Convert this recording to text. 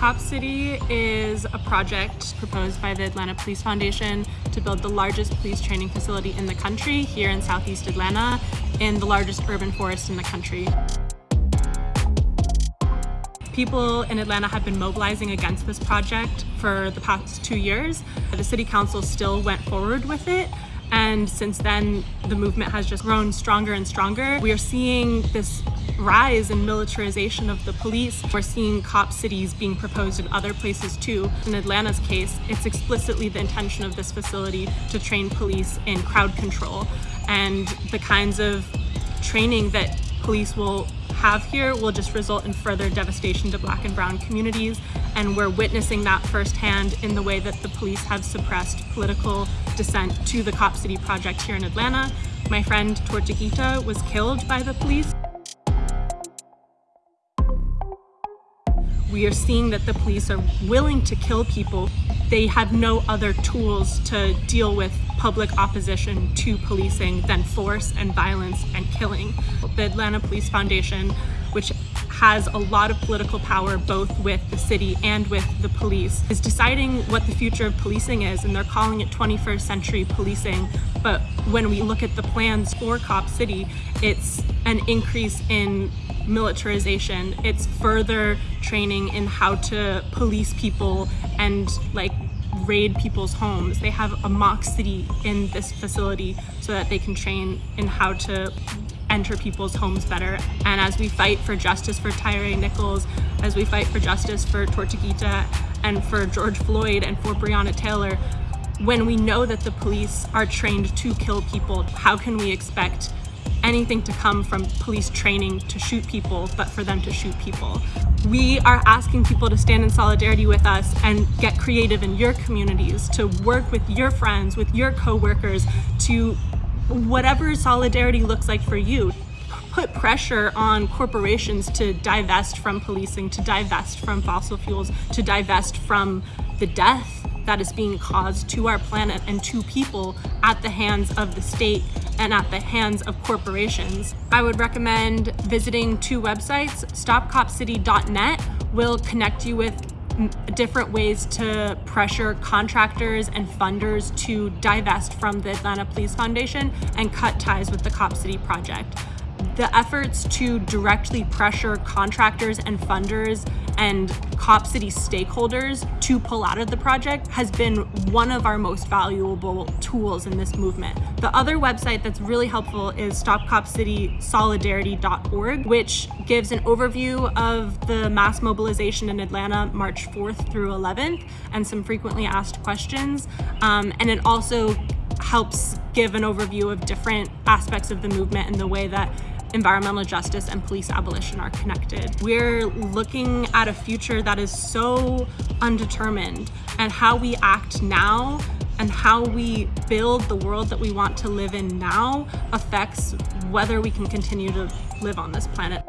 Cop City is a project proposed by the Atlanta Police Foundation to build the largest police training facility in the country here in Southeast Atlanta in the largest urban forest in the country. People in Atlanta have been mobilizing against this project for the past two years. The City Council still went forward with it and since then the movement has just grown stronger and stronger. We are seeing this rise in militarization of the police. We're seeing cop cities being proposed in other places too. In Atlanta's case, it's explicitly the intention of this facility to train police in crowd control and the kinds of training that police will have here will just result in further devastation to black and brown communities and we're witnessing that firsthand in the way that the police have suppressed political dissent to the Cop City project here in Atlanta. My friend Tortuguita was killed by the police. We are seeing that the police are willing to kill people. They have no other tools to deal with public opposition to policing than force and violence and killing. The Atlanta Police Foundation, which has a lot of political power both with the city and with the police, is deciding what the future of policing is and they're calling it 21st century policing. But when we look at the plans for Cop City, it's an increase in militarization. It's further training in how to police people and like raid people's homes. They have a mock city in this facility so that they can train in how to enter people's homes better. And as we fight for justice for Tyre Nichols, as we fight for justice for Tortuguita and for George Floyd and for Breonna Taylor, when we know that the police are trained to kill people, how can we expect anything to come from police training to shoot people, but for them to shoot people. We are asking people to stand in solidarity with us and get creative in your communities, to work with your friends, with your coworkers, to whatever solidarity looks like for you. Put pressure on corporations to divest from policing, to divest from fossil fuels, to divest from the death that is being caused to our planet and to people at the hands of the state and at the hands of corporations. I would recommend visiting two websites. StopCopCity.net will connect you with different ways to pressure contractors and funders to divest from the Atlanta Police Foundation and cut ties with the Cop City project. The efforts to directly pressure contractors and funders and Cop City stakeholders to pull out of the project has been one of our most valuable tools in this movement. The other website that's really helpful is stopcopcitysolidarity.org, which gives an overview of the mass mobilization in Atlanta March 4th through 11th and some frequently asked questions. Um, and it also helps give an overview of different aspects of the movement and the way that environmental justice and police abolition are connected. We're looking at a future that is so undetermined and how we act now and how we build the world that we want to live in now affects whether we can continue to live on this planet.